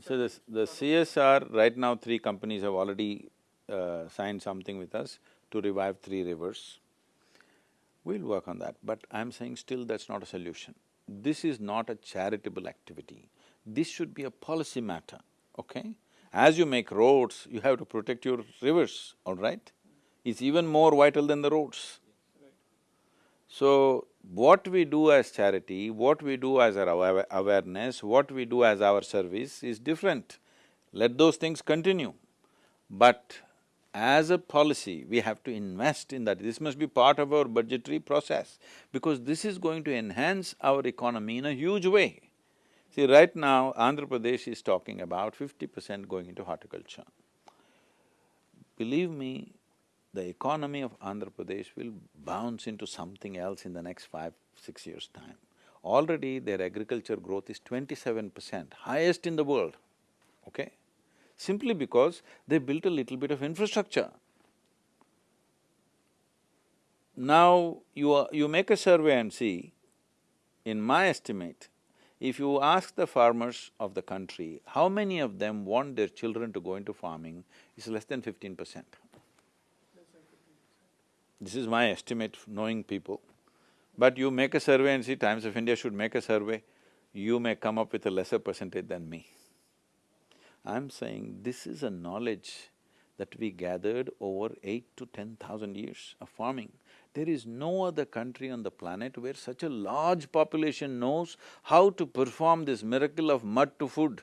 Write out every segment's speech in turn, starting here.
So this, the CSR, right now three companies have already uh, signed something with us to revive three rivers. We'll work on that, but I'm saying still that's not a solution. This is not a charitable activity. This should be a policy matter, okay? As you make roads, you have to protect your rivers, all right? It's even more vital than the roads. So, what we do as charity, what we do as our awa- awareness, what we do as our service is different. Let those things continue. But as a policy, we have to invest in that. This must be part of our budgetary process because this is going to enhance our economy in a huge way. See, right now, Andhra Pradesh is talking about fifty percent going into horticulture. Believe me, the economy of Andhra Pradesh will bounce into something else in the next five, six years' time. Already their agriculture growth is twenty-seven percent, highest in the world, okay? Simply because they built a little bit of infrastructure. Now, you are, you make a survey and see, in my estimate, if you ask the farmers of the country, how many of them want their children to go into farming, it's less than fifteen percent. This is my estimate, knowing people. But you make a survey and see, Times of India should make a survey, you may come up with a lesser percentage than me. I'm saying this is a knowledge that we gathered over eight to ten thousand years of farming. There is no other country on the planet where such a large population knows how to perform this miracle of mud to food.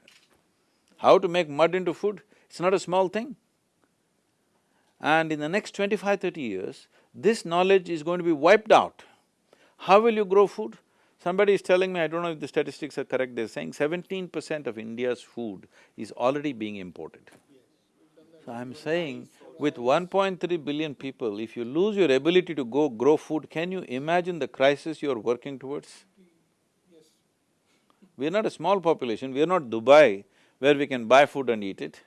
How to make mud into food, it's not a small thing. And in the next 25, 30 years, this knowledge is going to be wiped out. How will you grow food? Somebody is telling me, I don't know if the statistics are correct, they're saying seventeen percent of India's food is already being imported. So I'm saying, with 1.3 billion people, if you lose your ability to go grow food, can you imagine the crisis you're working towards? We're not a small population, we're not Dubai, where we can buy food and eat it.